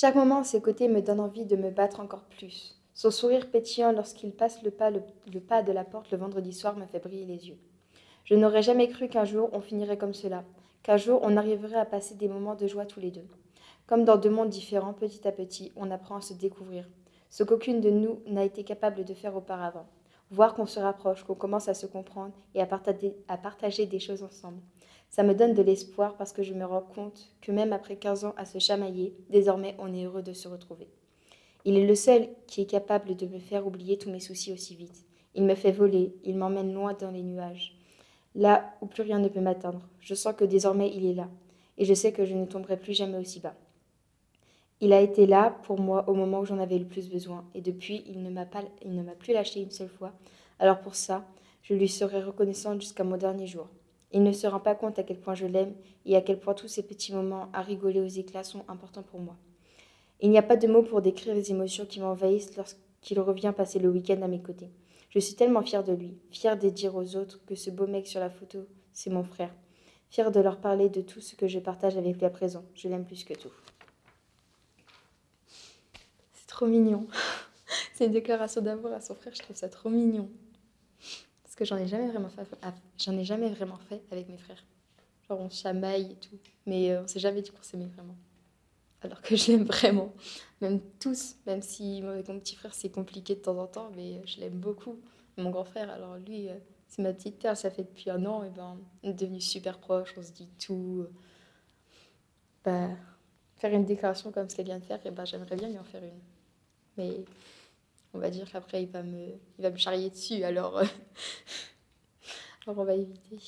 Chaque moment à ses côtés me donne envie de me battre encore plus. Son sourire pétillant lorsqu'il passe le pas, le, pas de la porte le vendredi soir me fait briller les yeux. Je n'aurais jamais cru qu'un jour on finirait comme cela, qu'un jour on arriverait à passer des moments de joie tous les deux. Comme dans deux mondes différents, petit à petit, on apprend à se découvrir, ce qu'aucune de nous n'a été capable de faire auparavant. Voir qu'on se rapproche, qu'on commence à se comprendre et à partager des choses ensemble. Ça me donne de l'espoir parce que je me rends compte que même après 15 ans à se chamailler, désormais on est heureux de se retrouver. Il est le seul qui est capable de me faire oublier tous mes soucis aussi vite. Il me fait voler, il m'emmène loin dans les nuages. Là où plus rien ne peut m'atteindre, je sens que désormais il est là, et je sais que je ne tomberai plus jamais aussi bas. Il a été là pour moi au moment où j'en avais le plus besoin, et depuis, il ne m'a plus lâché une seule fois. Alors pour ça, je lui serai reconnaissante jusqu'à mon dernier jour. Il ne se rend pas compte à quel point je l'aime et à quel point tous ces petits moments à rigoler aux éclats sont importants pour moi. Il n'y a pas de mots pour décrire les émotions qui m'envahissent lorsqu'il revient passer le week-end à mes côtés. Je suis tellement fière de lui, fière de dire aux autres que ce beau mec sur la photo, c'est mon frère. Fière de leur parler de tout ce que je partage avec lui à présent. Je l'aime plus que tout. C'est trop mignon. c'est une déclaration d'amour à son frère, je trouve ça trop mignon que j'en ai jamais vraiment fait. J'en ai jamais vraiment fait avec mes frères. Genre on chamaille et tout, mais euh, on s'est jamais dit qu'on s'aimait vraiment. Alors que je l'aime vraiment, même tous, même si avec mon petit frère c'est compliqué de temps en temps, mais je l'aime beaucoup. Mon grand frère, alors lui, euh, c'est ma petite terre, ça fait depuis un an, et ben on est devenus super proches, on se dit tout. Bah, faire une déclaration comme ce qu'elle vient de faire, et ben j'aimerais bien lui en faire une. Mais on va dire qu'après il va me, il va me charrier dessus, alors, euh, alors on va éviter.